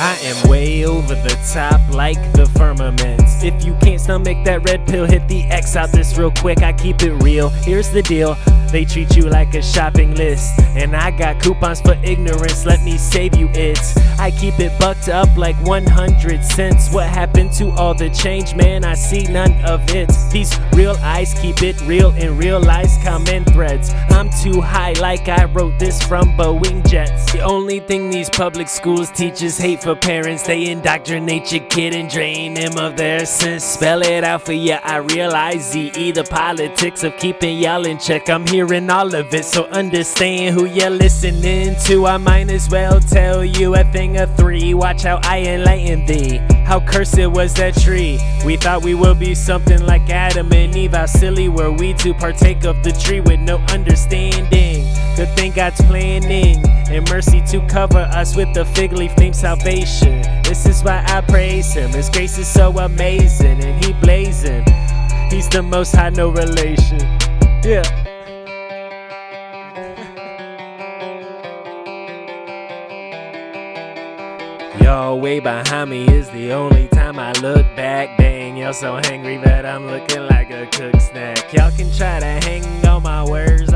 I am way over the top like the firmaments. If you can't stomach that red pill, hit the X out this real quick. I keep it real. Here's the deal. They treat you like a shopping list. And I got coupons for ignorance, let me save you it. I keep it bucked up like 100 cents. What happened to all the change, man? I see none of it. These real eyes keep it real in realized comment threads. I'm too high, like I wrote this from Boeing jets. The only thing these public schools teach is hate for parents. They indoctrinate your kid and drain him of their sense. Spell it out for ya, I realize ZE, the politics of keeping y'all in check. I'm hearing all of it, so understand who you're listening to. I might as well tell you a thing of three. Watch how I enlighten thee. How cursed was that tree? We thought we would be something like Adam and Eve. How silly were we to partake of the tree with no understanding? Good thing God's planning and mercy to cover us with the fig leaf named salvation. This is why I praise Him. His grace is so amazing and He blazing. He's the most high, no relation. Yeah. Y'all way behind me is the only time I look back. Dang, y'all so hangry that I'm looking like a cook snack. Y'all can try to hang on my words